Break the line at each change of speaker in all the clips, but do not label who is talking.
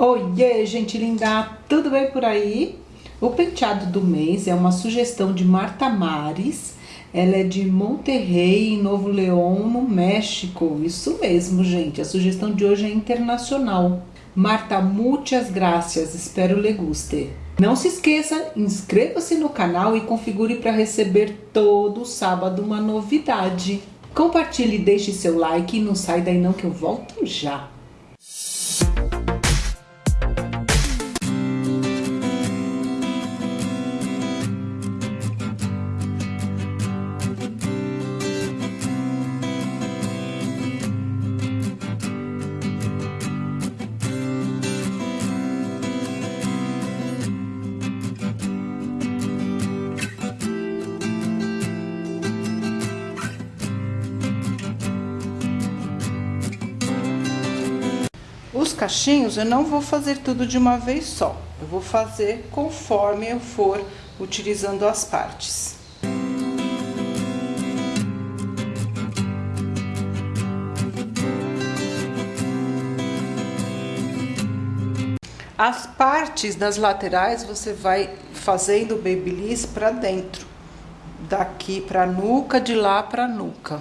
Oiê, gente linda, tudo bem por aí? O penteado do mês é uma sugestão de Marta Mares. Ela é de Monterrey, em Novo León, no México. Isso mesmo, gente. A sugestão de hoje é internacional. Marta, muitas graças. Espero lhe guste. Não se esqueça, inscreva-se no canal e configure para receber todo sábado uma novidade. Compartilhe deixe seu like e não sai daí não que eu volto já. Cachinhos eu não vou fazer tudo de uma vez só. Eu vou fazer conforme eu for utilizando as partes. As partes das laterais você vai fazendo o babyliss para dentro. Daqui para nuca, de lá para nuca.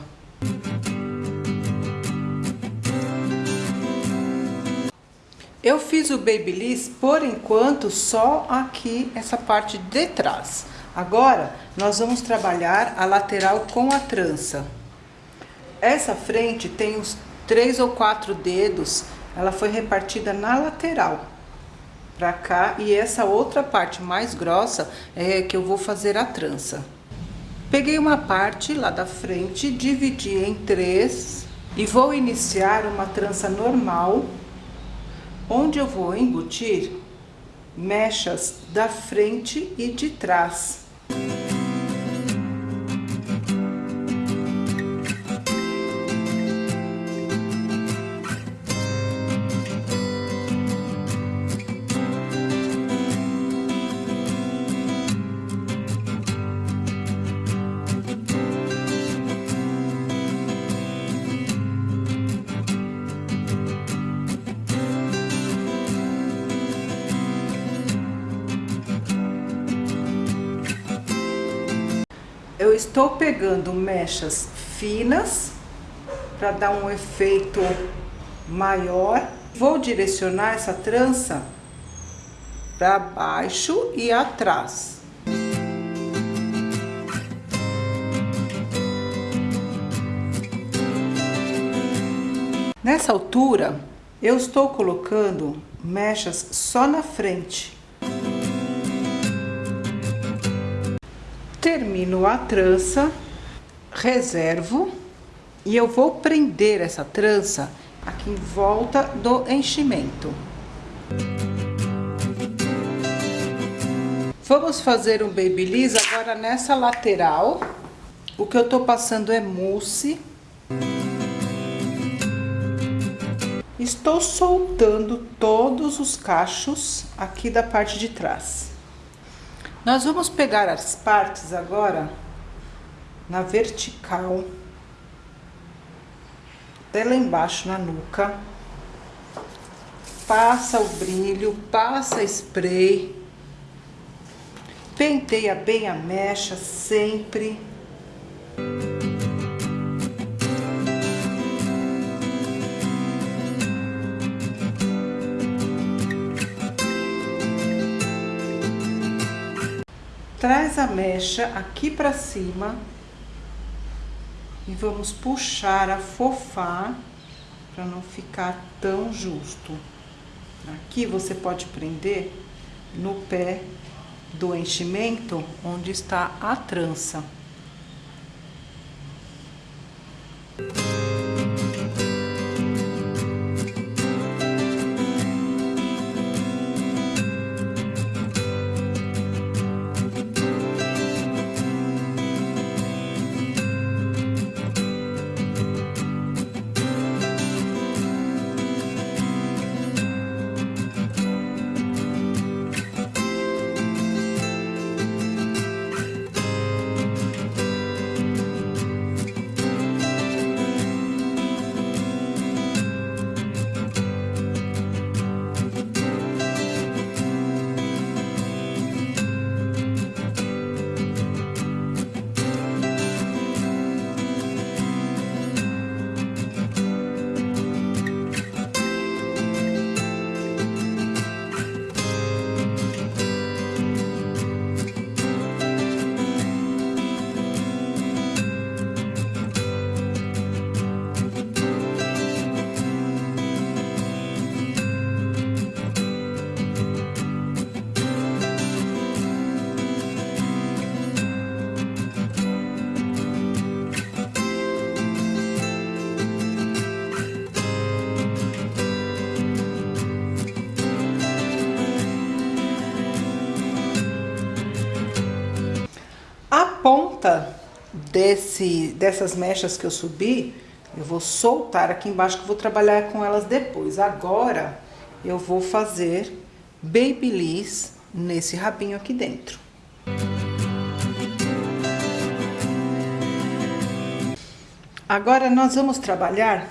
Eu fiz o Babyliss, por enquanto, só aqui, essa parte de trás. Agora, nós vamos trabalhar a lateral com a trança. Essa frente tem uns três ou quatro dedos, ela foi repartida na lateral, pra cá. E essa outra parte mais grossa é que eu vou fazer a trança. Peguei uma parte lá da frente, dividi em três e vou iniciar uma trança normal onde eu vou embutir mechas da frente e de trás. Estou pegando mechas finas para dar um efeito maior. Vou direcionar essa trança para baixo e atrás. Nessa altura, eu estou colocando mechas só na frente. Termino a trança, reservo e eu vou prender essa trança aqui em volta do enchimento. Vamos fazer um babyliss agora nessa lateral. O que eu tô passando é mousse. Estou soltando todos os cachos aqui da parte de trás. Nós vamos pegar as partes agora na vertical, até lá embaixo na nuca. Passa o brilho, passa spray. Penteia bem a mecha sempre. Traz a mecha aqui pra cima e vamos puxar, afofar, para não ficar tão justo. Aqui você pode prender no pé do enchimento, onde está a trança. Ponta desse, dessas mechas que eu subi, eu vou soltar aqui embaixo que eu vou trabalhar com elas depois. Agora, eu vou fazer babyliss nesse rabinho aqui dentro. Agora, nós vamos trabalhar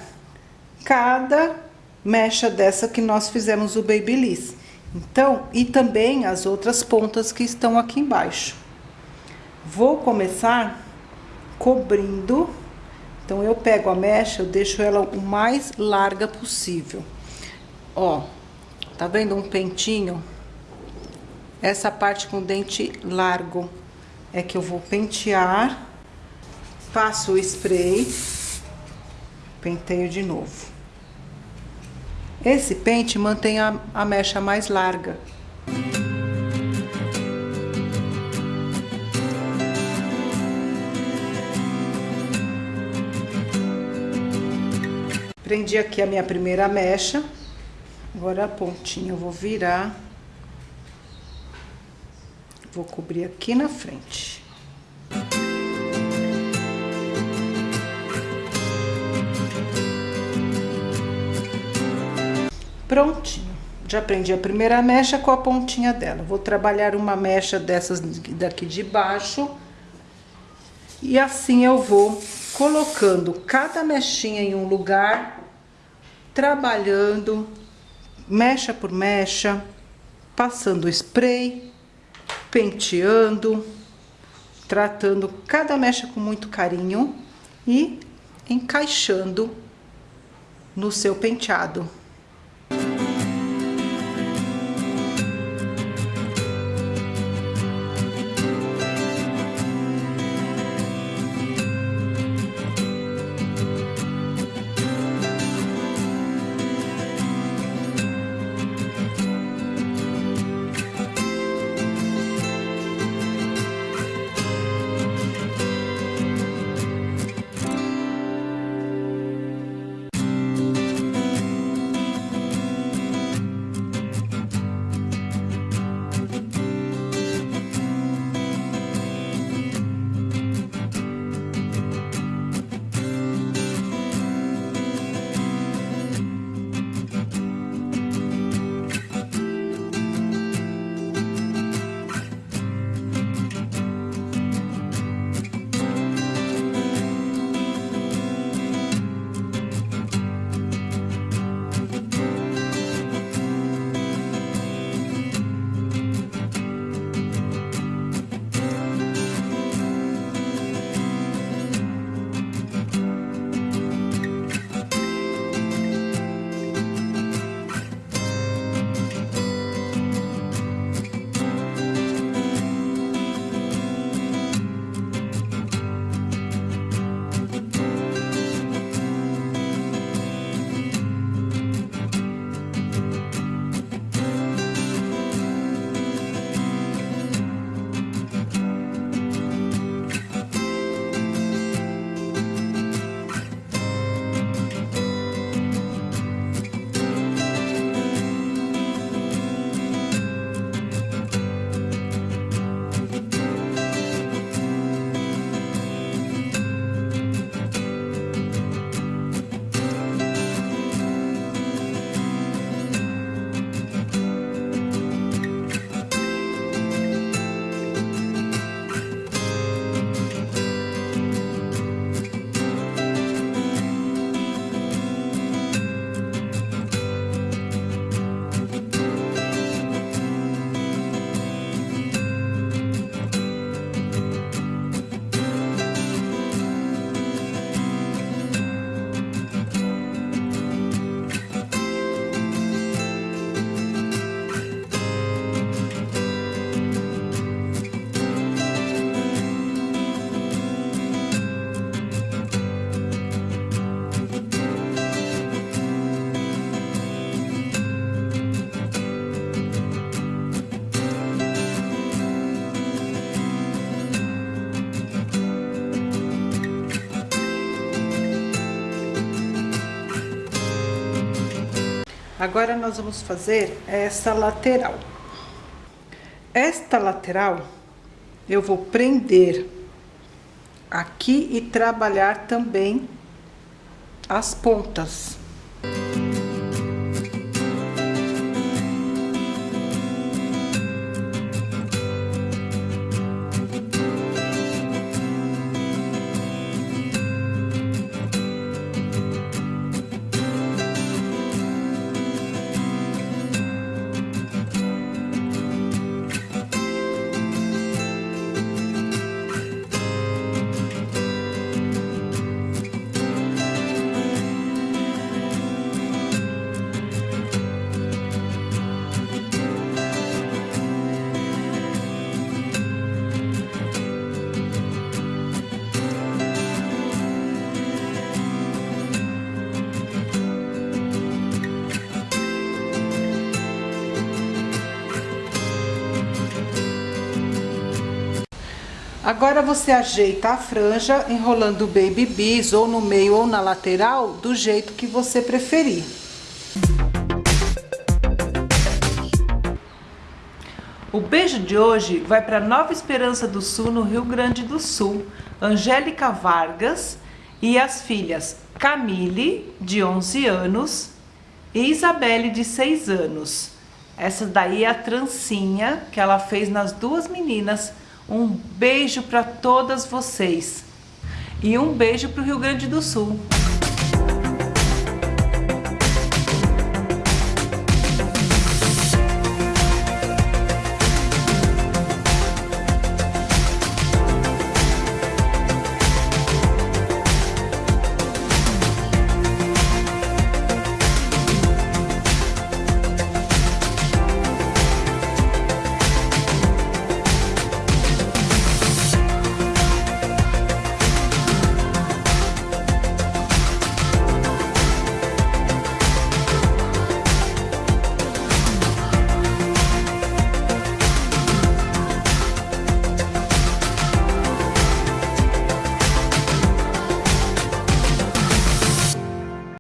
cada mecha dessa que nós fizemos o babyliss. Então, e também as outras pontas que estão aqui embaixo. Vou começar cobrindo. Então, eu pego a mecha, eu deixo ela o mais larga possível. Ó, tá vendo um pentinho? Essa parte com dente largo é que eu vou pentear. Passo o spray, penteio de novo. Esse pente mantém a, a mecha mais larga. Prendi aqui a minha primeira mecha. Agora a pontinha eu vou virar. Vou cobrir aqui na frente. Prontinho. Já prendi a primeira mecha com a pontinha dela. Vou trabalhar uma mecha dessas daqui de baixo. E assim eu vou colocando cada mechinha em um lugar, trabalhando mecha por mecha, passando spray, penteando, tratando cada mecha com muito carinho e encaixando no seu penteado. Agora, nós vamos fazer essa lateral. Esta lateral, eu vou prender aqui e trabalhar também as pontas. Agora você ajeita a franja enrolando o baby bis ou no meio ou na lateral do jeito que você preferir. O beijo de hoje vai para Nova Esperança do Sul, no Rio Grande do Sul, Angélica Vargas e as filhas Camille, de 11 anos, e Isabelle, de 6 anos. Essa daí é a trancinha que ela fez nas duas meninas, um beijo para todas vocês e um beijo para o Rio Grande do Sul.